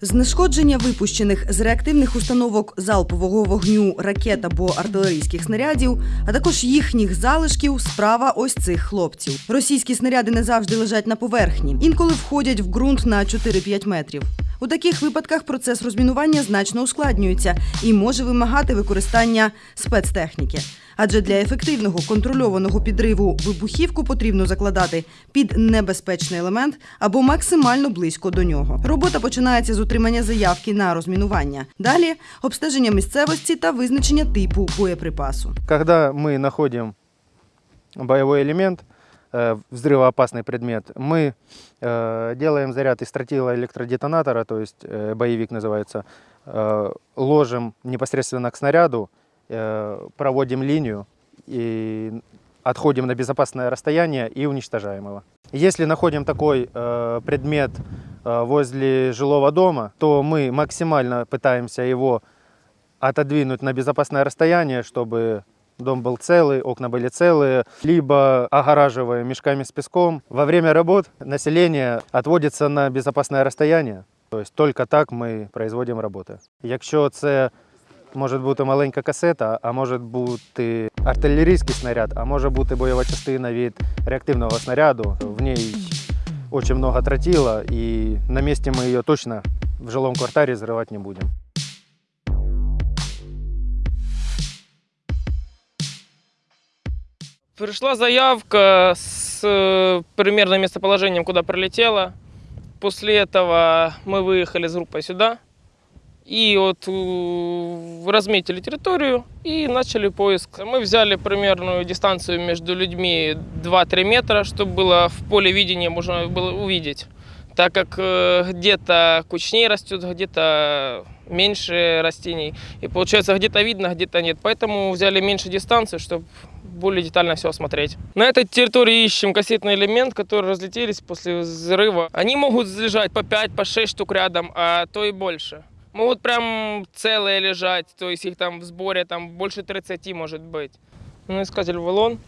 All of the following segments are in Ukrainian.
Знешкодження випущених з реактивних установок залпового вогню ракет або артилерійських снарядів, а також їхніх залишків справа ось цих хлопців. Російські снаряди не завжди лежать на поверхні, інколи входять в ґрунт на 4-5 метрів. У таких випадках процес розмінування значно ускладнюється і може вимагати використання спецтехніки. Адже для ефективного контрольованого підриву вибухівку потрібно закладати під небезпечний елемент або максимально близько до нього. Робота починається з отримання заявки на розмінування. Далі обстеження місцевості та визначення типу боєприпасу. Когда мы находим боевой элемент, э, взрывоопасный предмет, мы э, делаем заряд из тротила электродетонатора, то есть э, боевик называется, э, ложим непосредственно к снаряду, э, проводим линию и отходим на безопасное расстояние и уничтожаем его. Если находим такой э, предмет э, возле жилого дома, то мы максимально пытаемся его отодвинуть на безопасное расстояние, чтобы дом был целый, окна были целые, либо огораживаем мешками с песком. Во время работ население отводится на безопасное расстояние. То есть только так ми производимо роботи. Якщо це може бути маленька касета, а може бути артилерійський снаряд, а може бути бойова частина від реактивного снаряду, в ній дуже много тротила, і на місці ми її точно в жилому кварталі зривати не будемо. Пришла заявка с э, примерным местоположением, куда прилетела. После этого мы выехали с группой сюда. И вот э, разметили территорию и начали поиск. Мы взяли примерную дистанцию между людьми 2-3 метра, чтобы было в поле видения можно было увидеть. Так как э, где-то кучнее растет, где-то меньше растений. И получается где-то видно, где-то нет. Поэтому взяли меньше дистанцию, чтобы более детально все осмотреть. На этой территории ищем кассетный элемент, которые разлетелись после взрыва. Они могут лежать по 5, по 6 штук рядом, а то и больше. Могут прям целые лежать, то есть их там в сборе там больше 30 может быть. Ну, искатель валон.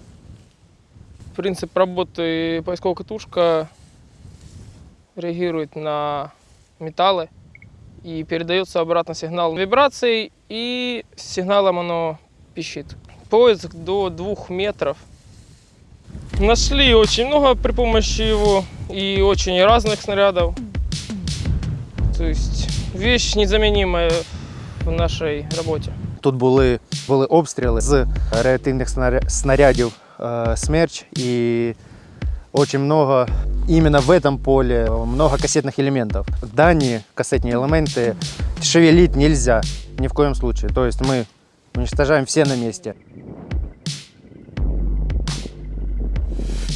Принцип работы поисковая катушка реагирует на металлы и передается обратно сигнал вибраций, и сигналом оно пищит. Поиск до двух метров. Нашли очень много при помощи его и очень разных снарядов. То есть вещь незаменимая в нашей работе. Тут були, були обстріли з реактивних снаря- снарядів е, «Смерч» і дуже много, іменно в этом поле, много кассетных элементов. Дані кассетні елементи шевелить нельзя ни в коем случае. То есть мы уничтожаем все на месте.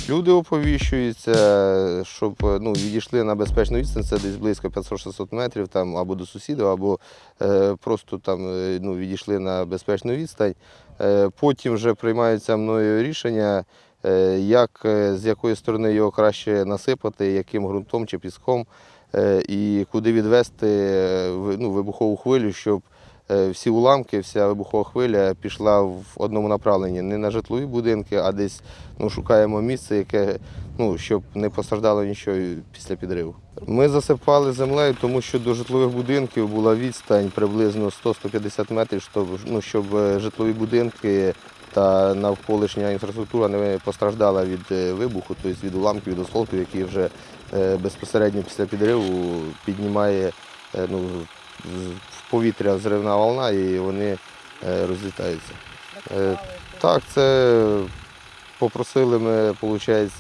Люди оповіщуються, щоб ну, відійшли на безпечну відстань, це десь близько 500-600 метрів там, або до сусідів, або е, просто там, е, ну, відійшли на безпечну відстань. Е, потім вже приймаються мною рішення, е, як, е, з якої сторони його краще насипати, яким ґрунтом чи піском, е, і куди відвести е, ну, вибухову хвилю, щоб всі уламки, вся вибухова хвиля пішла в одному направленні, не на житлові будинки, а десь ну, шукаємо місце, яке, ну, щоб не постраждало нічого після підриву. Ми засипали землею, тому що до житлових будинків була відстань приблизно 100-150 метрів, щоб, ну, щоб е, житлові будинки та навколишня інфраструктура не постраждала від е, вибуху, тобто від уламків, від осколків, які вже е, безпосередньо після підриву піднімає е, ну, в повітря зривна волна і вони е, розлітаються. Е, Так, це попросили ми, виходить,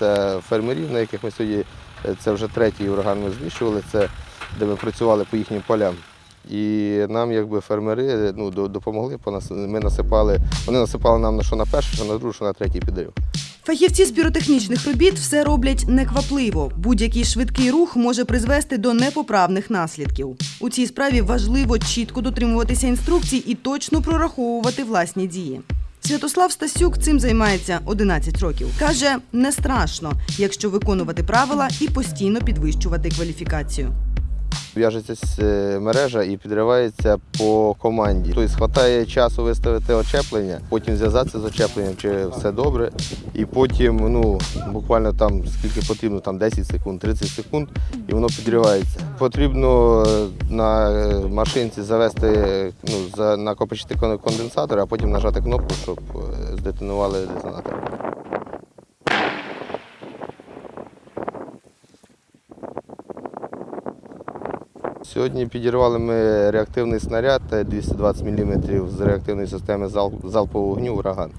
фермерів, на яких ми сьогодні, е, це вже третій ураган ми знищували, це де ми працювали по їхнім полям. І нам, якби фермери, ну, допомогли, ми насипали, вони насипали нам на що на перший, що на другий, що на третій підрив. Фахівці з піротехнічних робіт все роблять неквапливо. Будь-який швидкий рух може призвести до непоправних наслідків. У цій справі важливо чітко дотримуватися інструкцій і точно прораховувати власні дії. Святослав Стасюк цим займається 11 років. Каже, не страшно, якщо виконувати правила і постійно підвищувати кваліфікацію. В'яжеться е, мережа і підривається по команді. Тобто хватає часу виставити очеплення, потім зв'язатися з очепленням, чи все добре. І потім, ну, буквально там скільки потрібно, там 10 секунд, 30 секунд, і воно підривається. Потрібно е, на е, машинці завести, ну, накопичити конденсатор, а потім нажати кнопку, щоб здетонували детонатор. Сьогодні підірвали ми реактивний снаряд е, 220 мм з реактивної системи залпового вогню ураган.